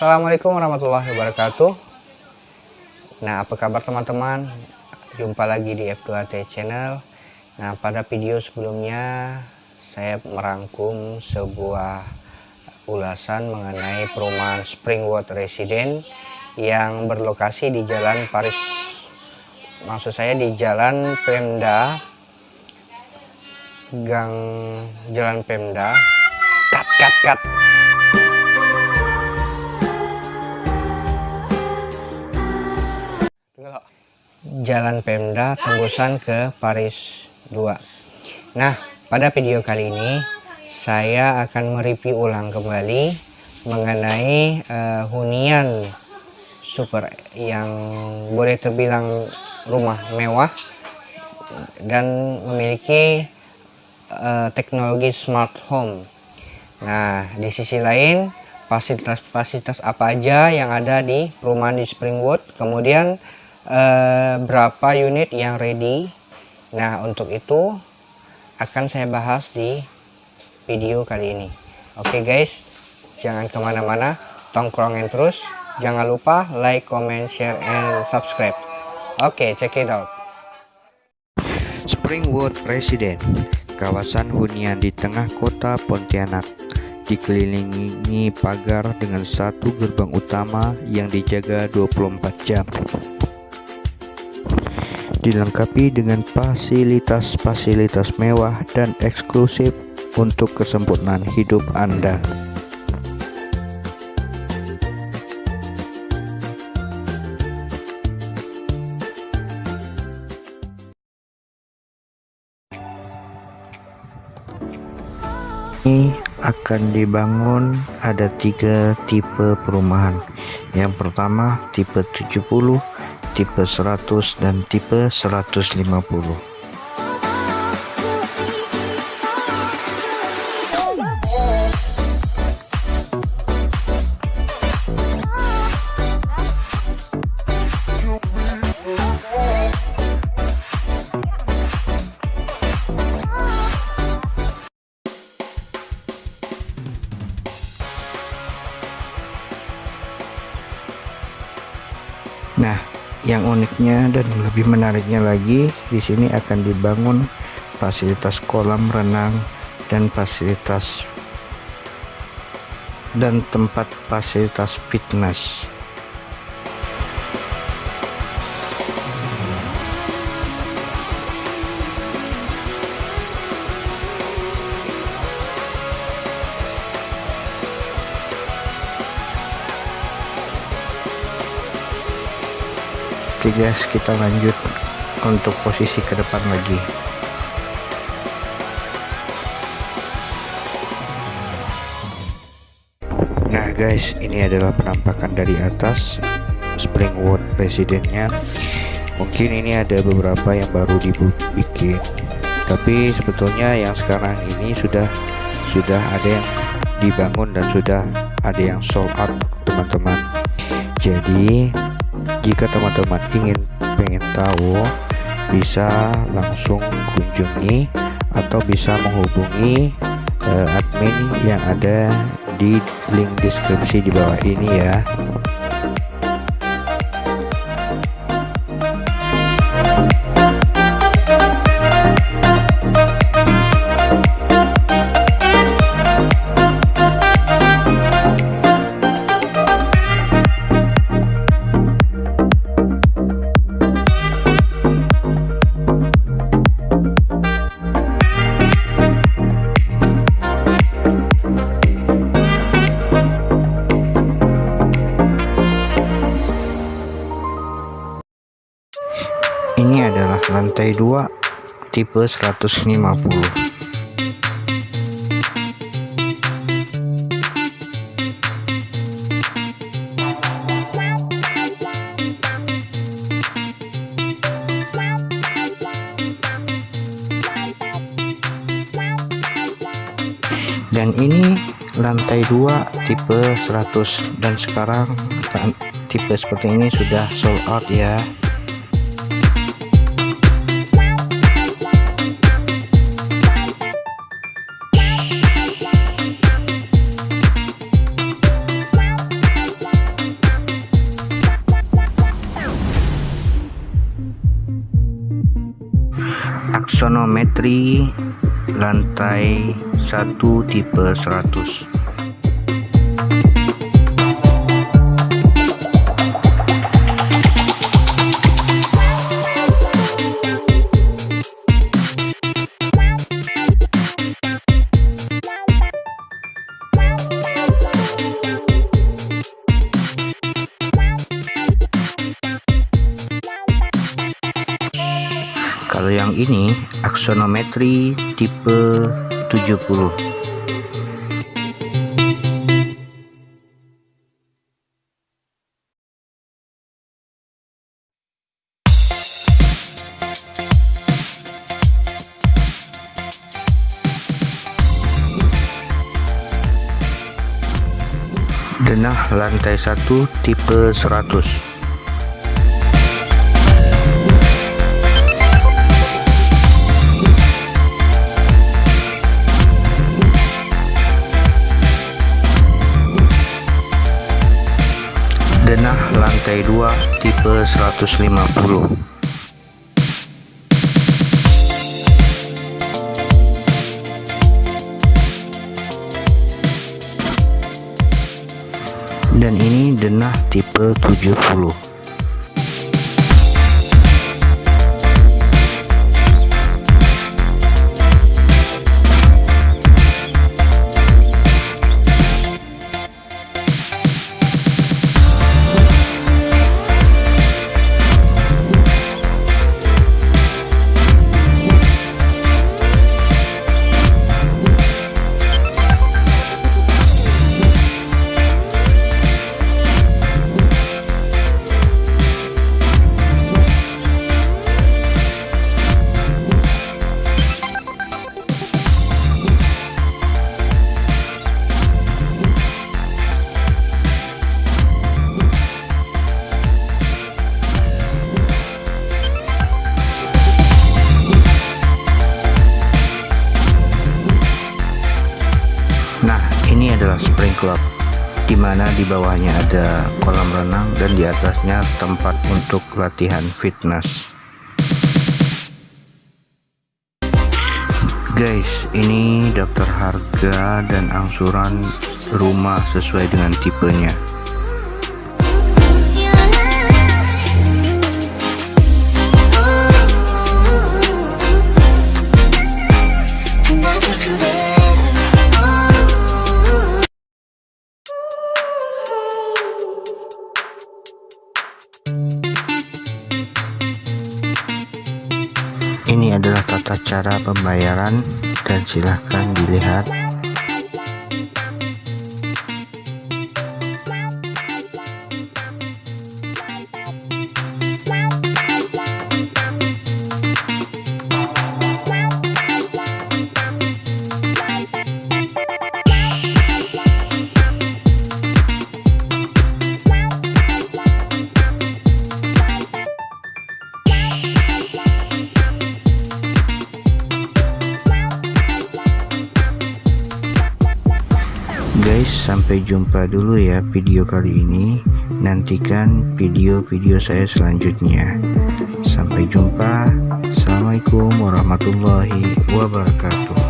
Assalamualaikum warahmatullahi wabarakatuh. Nah apa kabar teman-teman? Jumpa lagi di F2T channel. Nah pada video sebelumnya Saya merangkum sebuah ulasan mengenai perumahan Springwood Resident Yang berlokasi di Jalan Paris. Maksud saya di Jalan Pemda Gang Jalan Pemda. Cut cut cut Jalan Pemda tembusan ke Paris 2 Nah pada video kali ini saya akan mereview ulang kembali mengenai uh, hunian super yang boleh terbilang rumah mewah dan memiliki uh, teknologi smart home. Nah di sisi lain fasilitas-fasilitas apa aja yang ada di perumahan di Springwood? Kemudian uh, berapa unit yang ready. Nah untuk itu akan saya bahas di video kali ini. Oke okay guys jangan ke mana-mana tongkrongin terus. Jangan lupa like comment share and subscribe. Oke okay, check it out. Springwood Resident kawasan hunian di tengah kota Pontianak. Dikelilingi pagar dengan satu gerbang utama yang dijaga 24 jam dilengkapi dengan fasilitas-fasilitas mewah dan eksklusif untuk kesempurnaan hidup Anda. Ini akan dibangun ada tiga tipe perumahan. Yang pertama tipe 70 tipe 100 dan tipe 150 yang uniknya dan lebih menariknya lagi di sini akan dibangun fasilitas kolam renang dan fasilitas dan tempat fasilitas fitness Oke guys kita lanjut untuk posisi ke depan lagi. Nah guys ini adalah penampakan dari atas Springwood Presidennya. Mungkin ini ada beberapa yang baru dibikin. Tapi sebetulnya yang sekarang ini sudah sudah ada yang dibangun dan sudah ada yang sold out teman-teman. Jadi jika teman-teman ingin pengen tahu bisa langsung kunjungi atau bisa menghubungi uh, admin yang ada di link deskripsi di bawah ini ya lantai 2 tipe 150 dan ini lantai 2 tipe 100 dan sekarang tipe seperti ini sudah sold out ya aksonometri lantai 1 tipe 100 ini aksonometri tipe 70 denah lantai 1 tipe 100 lantai 2 tipe 150 dan ini denah tipe 70 club di mana di bawahnya ada kolam renang dan di atasnya tempat untuk latihan fitness. Guys, ini daftar harga dan angsuran rumah sesuai dengan tipenya. Ini adalah tata cara pembayaran dan silahkan dilihat sampai jumpa dulu ya video kali ini. Nantikan video-video saya selanjutnya. Sampai jumpa. Assalamualaikum warahmatullahi wabarakatuh